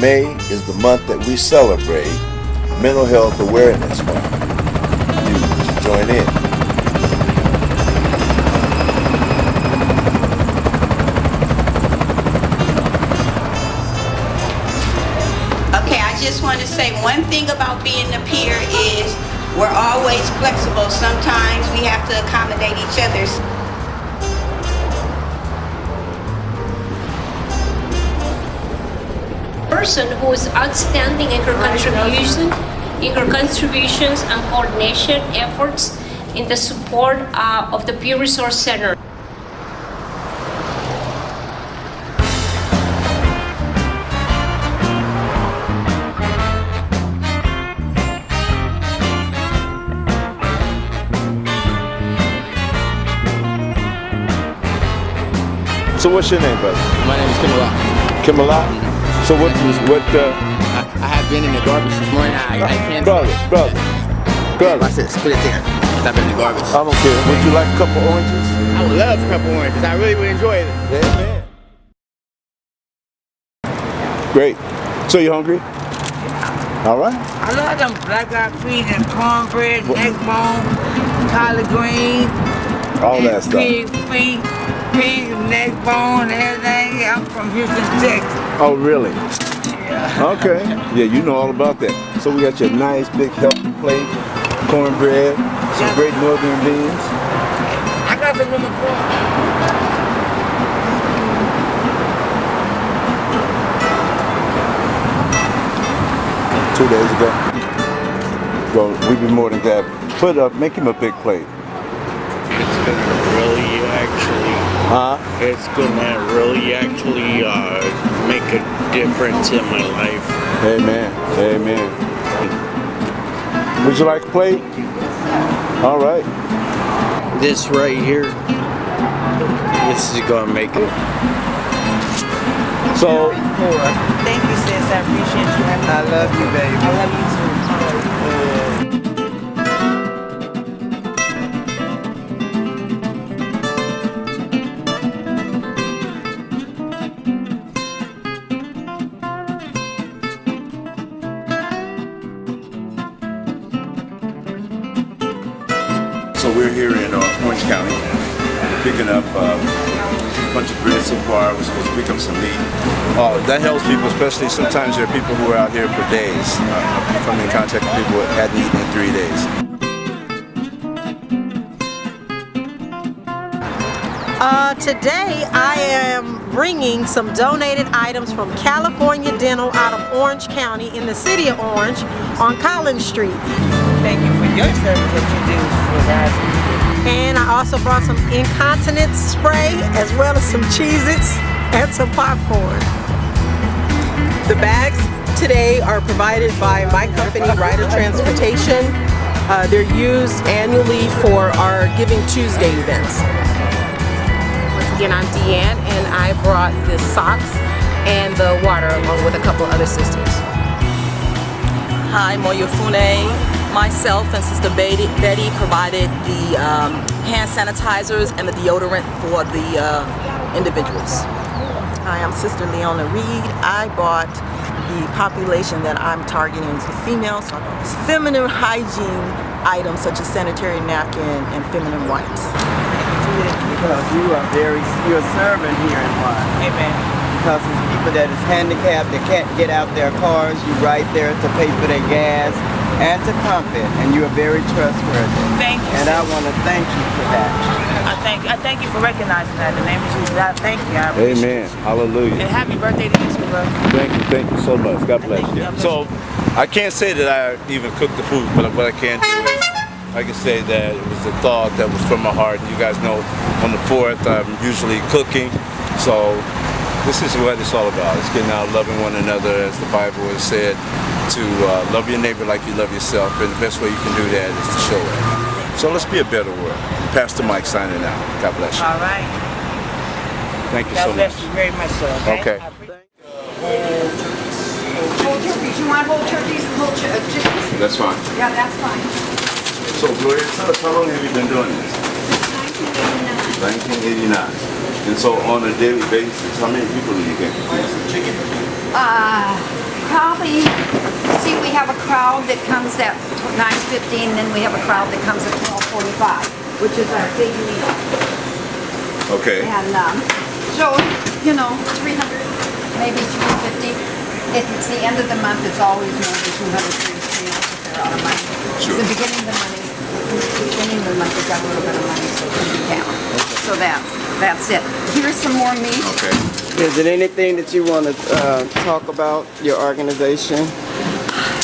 May is the month that we celebrate Mental Health Awareness Month. You should join in. Okay, I just want to say one thing about being a peer is we're always flexible. Sometimes we have to accommodate each other. Person who is outstanding in her contribution, in her contributions and coordination efforts in the support uh, of the Peer Resource Center. So what's your name, brother? My name is Kimala. Kimala? So what, what, uh, I, I have been in the garbage this morning. I, I can't. brother, brother, I brother, said, spit it there. Stop in the garbage. I don't care. Would you like a couple oranges? I would love a couple oranges. I really would enjoy it. Yeah, man. Great. So you hungry? Yeah. All right. I love them black eyed peas and cornbread, neck bone, collard greens, All that stuff. pig feet, pig neck bone, everything. I'm from Houston, Texas. Oh, really? Okay. Yeah, you know all about that. So we got your nice big healthy plate, cornbread, some great northern beans. I got the number four. Two days ago. Well, we'd be more than glad. Put up, make him a big plate. It's gonna really actually, Huh? it's gonna really actually uh, make a difference in my life. Amen. Amen. Would you like a plate? All right. This right here, this is gonna make it. So, Thank you, sis. I appreciate you. I love you, baby. I love you we're here in uh, Orange County, picking up uh, a bunch of bread so far. We're supposed to pick up some meat. Oh, that helps people, especially sometimes there are people who are out here for days. Uh, coming in contact with people who hadn't eaten in three days. Uh, today I am bringing some donated items from California Dental out of Orange County in the city of Orange on Collins Street. Thank you your service that you do for us. And I also brought some incontinence spray as well as some Cheez-Its and some popcorn. The bags today are provided by my company, Rider Transportation. Uh, they're used annually for our Giving Tuesday events. Once again, I'm Deanne, and I brought the socks and the water along with a couple other sisters. Hi, Moyofune. Myself and Sister Betty, Betty provided the um, hand sanitizers and the deodorant for the uh, individuals. Hi, I'm Sister Leona Reed. I bought the population that I'm targeting is the females. So it's feminine hygiene items such as sanitary napkin and feminine wipes. Because you are very, you're serving here in Juan. Amen. Because it's people that is handicapped, that can't get out their cars, you right there to pay for their gas and to pump it, and you are very trustworthy. Thank you. And I want to thank you for that. I thank I thank you for recognizing that. In the name of Jesus, I thank you. I appreciate Amen. Hallelujah. And happy birthday to you too, bro. Thank you, thank you so much. God bless you. God bless So, I can't say that I even cooked the food, but what I can do is, I can say that it was a thought that was from my heart. You guys know, on the 4th, I'm usually cooking. So, this is what it's all about. It's getting out loving one another, as the Bible has said, to uh, love your neighbor like you love yourself. And the best way you can do that is to show it. So let's be a better world. Pastor Mike signing out. God bless you. All right. Thank you God so bless much. you very much, sir. Okay. I appreciate- Whole turkeys, you want whole turkeys and whole chi- uh, chickens? That's fine. Yeah, that's fine. So Gloria, tell us how long have you been doing this? 1989. And so on a daily basis, how many people do you get? Uh, probably, see, we have a crowd that comes at 9:15, then we have a crowd that comes at 12:45, which is our big meal. Okay. And, um, so, you know, 300, maybe 350. If it's the end of the month, it's always more than 200, 300 if they're out of money. It's the beginning of the money, beginning of the month, they've got a little bit of money, so it can be counted. So that, that's it. Here's some more meat. Okay. Is there anything that you want to uh, talk about, your organization?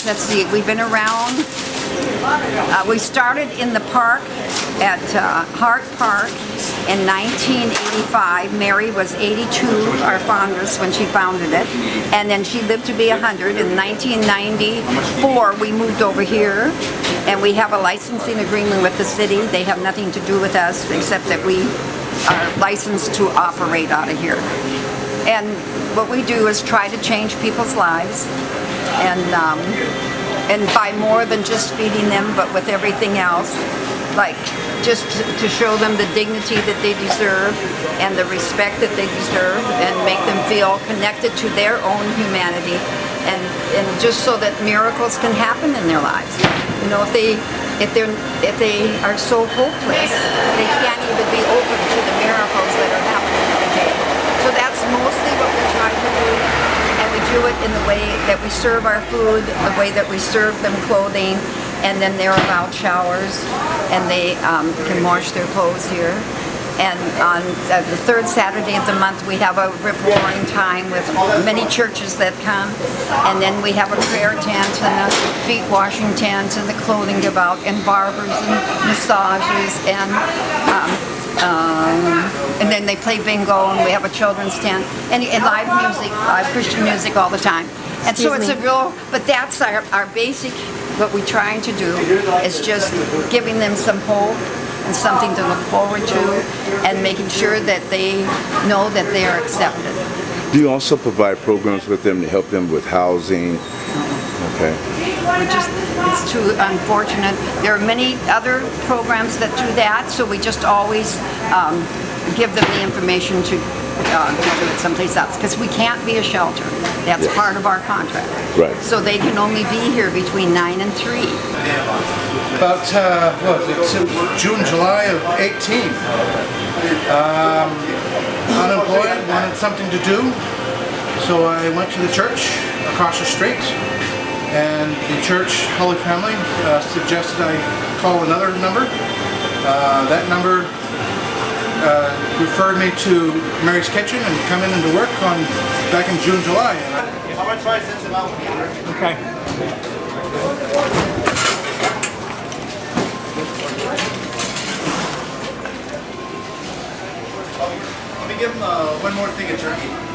Let's see, we've been around. Uh, we started in the park at uh, Hart Park in 1985. Mary was 82, our foundress, when she founded it. And then she lived to be 100. In 1994, we moved over here. And we have a licensing agreement with the city. They have nothing to do with us except that we are licensed to operate out of here. And what we do is try to change people's lives and um, and by more than just feeding them, but with everything else, like just to, show them the dignity that they deserve and the respect that they deserve, and make them feel connected to their own humanity, and and just so that miracles can happen in their lives. You know, if they if they're if they are so hopeless, they can't even be open to the miracles that are happening every day. So that's mostly what we're trying to do and we do it in the way that we serve our food, the way that we serve them clothing, and then they're allowed showers, and they um, can wash their clothes here. And on uh, the third Saturday of the month, we have a rip roaring time with many churches that come, and then we have a prayer tent and a feet washing tent and the clothing give out, and barbers and massages and um, um, and then they play bingo and we have a children's tent and, and live music, live Christian music all the time. And so it's me. a real, but that's our, our basic, what we're trying to do is just giving them some hope and something to look forward to and making sure that they know that they are accepted. Do you also provide programs with them to help them with housing? Okay. We're just, it's too unfortunate. There are many other programs that do that, so we just always um, give them the information to, uh, to do it someplace else, because we can't be a shelter. That's Yes. part of our contract. Right. So they can only be here between nine and three. About, uh, what, it's June, July of 18. Um, unemployed, wanted something to do, so I went to the church across the street, and the church, Holy Family, uh, suggested I call another number. Uh, that number uh, referred me to Mary's Kitchen and come in into work on back in June, July. How much rice is it out? Okay. Let me give him uh, one more thing of turkey.